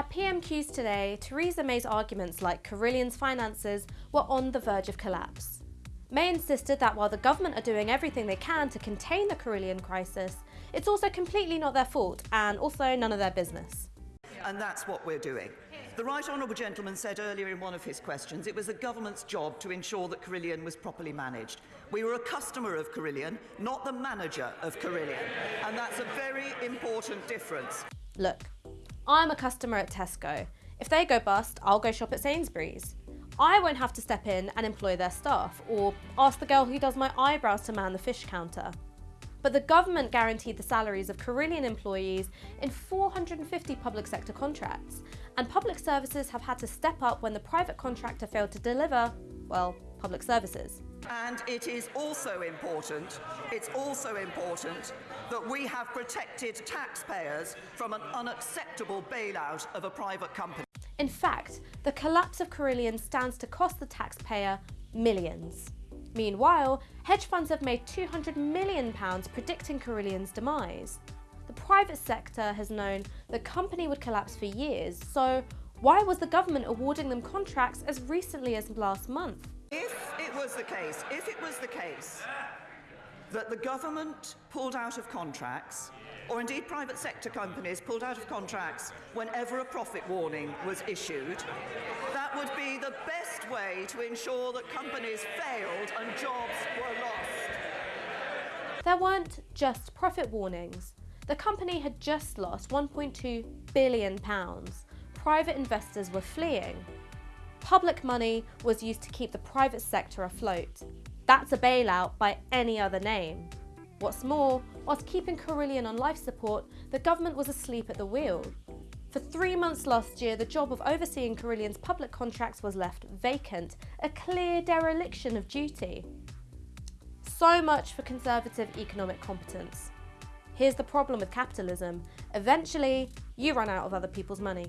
At PMQs today, Theresa May's arguments like Carillion's finances were on the verge of collapse. May insisted that while the government are doing everything they can to contain the Carillion crisis, it's also completely not their fault and also none of their business. And that's what we're doing. The right honourable gentleman said earlier in one of his questions it was the government's job to ensure that Carillion was properly managed. We were a customer of Carillion, not the manager of Carillion. And that's a very important difference. Look, I'm a customer at Tesco. If they go bust, I'll go shop at Sainsbury's. I won't have to step in and employ their staff or ask the girl who does my eyebrows to man the fish counter. But the government guaranteed the salaries of Carillion employees in 450 public sector contracts, and public services have had to step up when the private contractor failed to deliver, well, public services. And it is also important, it's also important that we have protected taxpayers from an unacceptable bailout of a private company. In fact, the collapse of Carillion stands to cost the taxpayer millions. Meanwhile, hedge funds have made £200 million predicting Carillion's demise. The private sector has known the company would collapse for years, so why was the government awarding them contracts as recently as last month? If it was the case, if it was the case that the government pulled out of contracts, or indeed private sector companies pulled out of contracts whenever a profit warning was issued, that would be the best way to ensure that companies failed and jobs were lost. There weren't just profit warnings. The company had just lost £1.2 billion. Private investors were fleeing. Public money was used to keep the private sector afloat. That's a bailout by any other name. What's more, whilst keeping Carillion on life support, the government was asleep at the wheel. For three months last year, the job of overseeing Carillion's public contracts was left vacant, a clear dereliction of duty. So much for conservative economic competence. Here's the problem with capitalism. Eventually, you run out of other people's money.